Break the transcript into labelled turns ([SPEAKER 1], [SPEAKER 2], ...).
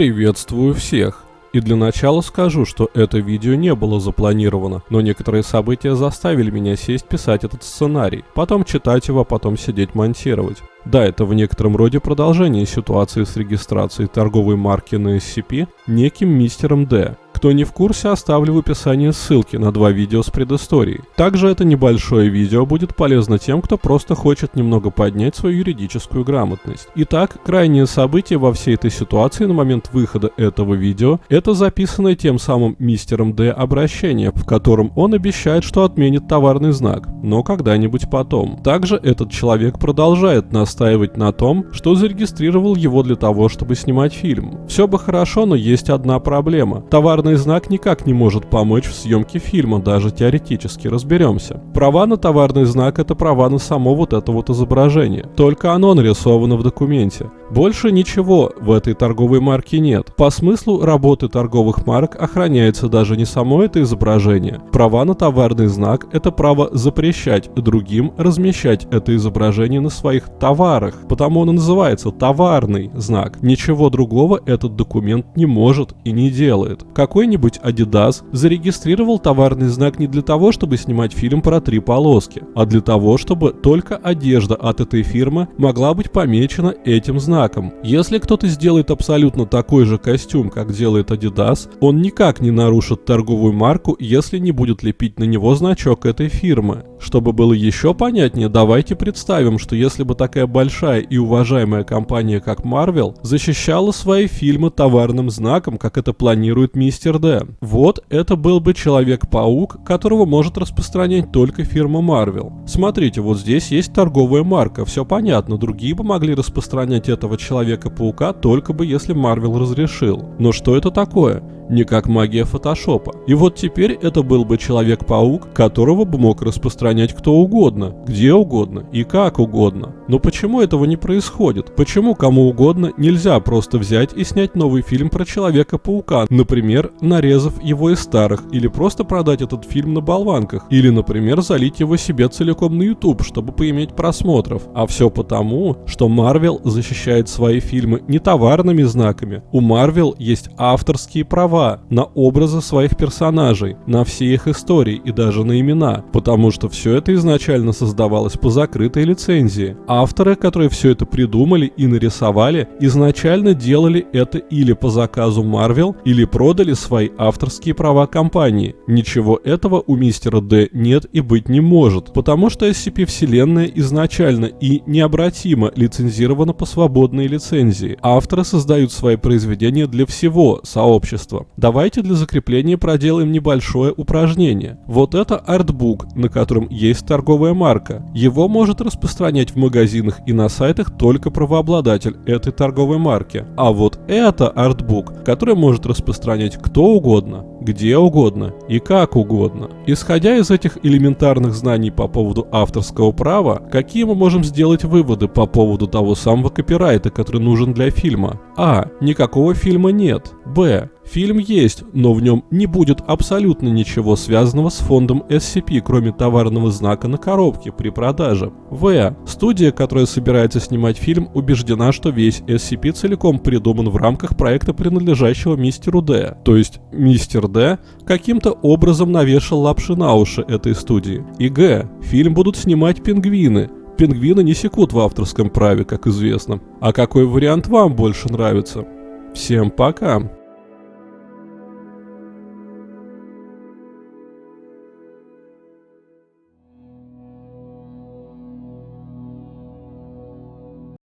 [SPEAKER 1] Приветствую всех! И для начала скажу, что это видео не было запланировано, но некоторые события заставили меня сесть писать этот сценарий, потом читать его, а потом сидеть монтировать. Да, это в некотором роде продолжение ситуации с регистрацией торговой марки на SCP неким мистером D, кто не в курсе, оставлю в описании ссылки на два видео с предысторией. Также это небольшое видео будет полезно тем, кто просто хочет немного поднять свою юридическую грамотность. Итак, крайнее событие во всей этой ситуации на момент выхода этого видео – это записанное тем самым мистером Д обращение, в котором он обещает, что отменит товарный знак, но когда-нибудь потом. Также этот человек продолжает настаивать на том, что зарегистрировал его для того, чтобы снимать фильм. Все бы хорошо, но есть одна проблема. Товарный товарный знак никак не может помочь в съемке фильма, даже теоретически, разберемся. Права на товарный знак – это права на само вот это вот изображение. Только оно нарисовано в документе. Больше ничего в этой торговой марке нет. По смыслу работы торговых марок охраняется даже не само это изображение. Права на товарный знак – это право запрещать другим размещать это изображение на своих товарах, потому он и называется товарный знак. Ничего другого этот документ не может и не делает. Какой-нибудь Adidas зарегистрировал товарный знак не для того, чтобы снимать фильм про три полоски, а для того, чтобы только одежда от этой фирмы могла быть помечена этим знаком знаком. Если кто-то сделает абсолютно такой же костюм, как делает Adidas, он никак не нарушит торговую марку, если не будет лепить на него значок этой фирмы. Чтобы было еще понятнее, давайте представим, что если бы такая большая и уважаемая компания, как Marvel, защищала свои фильмы товарным знаком, как это планирует Мистер Д. Вот это был бы Человек-паук, которого может распространять только фирма Marvel. Смотрите, вот здесь есть торговая марка, все понятно, другие бы могли распространять это этого Человека-паука только бы если Марвел разрешил. Но что это такое? Не как магия фотошопа. И вот теперь это был бы Человек-паук, которого бы мог распространять кто угодно, где угодно и как угодно. Но почему этого не происходит? Почему кому угодно нельзя просто взять и снять новый фильм про Человека-паука, например, нарезав его из старых, или просто продать этот фильм на болванках, или, например, залить его себе целиком на YouTube, чтобы поиметь просмотров. А все потому, что Marvel защищает свои фильмы не товарными знаками. У Marvel есть авторские права, права на образы своих персонажей, на все их истории и даже на имена, потому что все это изначально создавалось по закрытой лицензии. Авторы, которые все это придумали и нарисовали, изначально делали это или по заказу Marvel, или продали свои авторские права компании. Ничего этого у мистера Д нет и быть не может, потому что SCP-вселенная изначально и необратимо лицензирована по свободной лицензии. Авторы создают свои произведения для всего сообщества. Давайте для закрепления проделаем небольшое упражнение. Вот это артбук, на котором есть торговая марка. Его может распространять в магазинах и на сайтах только правообладатель этой торговой марки. А вот это артбук, который может распространять кто угодно, где угодно и как угодно. Исходя из этих элементарных знаний по поводу авторского права, какие мы можем сделать выводы по поводу того самого копирайта, который нужен для фильма? А. Никакого фильма нет. Б. Фильм есть, но в нем не будет абсолютно ничего связанного с фондом SCP, кроме товарного знака на коробке при продаже. В. Студия, которая собирается снимать фильм, убеждена, что весь SCP целиком придуман в рамках проекта, принадлежащего мистеру Д. То есть мистер Д каким-то образом навешал лапши на уши этой студии. И Г. Фильм будут снимать пингвины, пингвины не секут в авторском праве, как известно. А какой вариант вам больше нравится? Всем пока!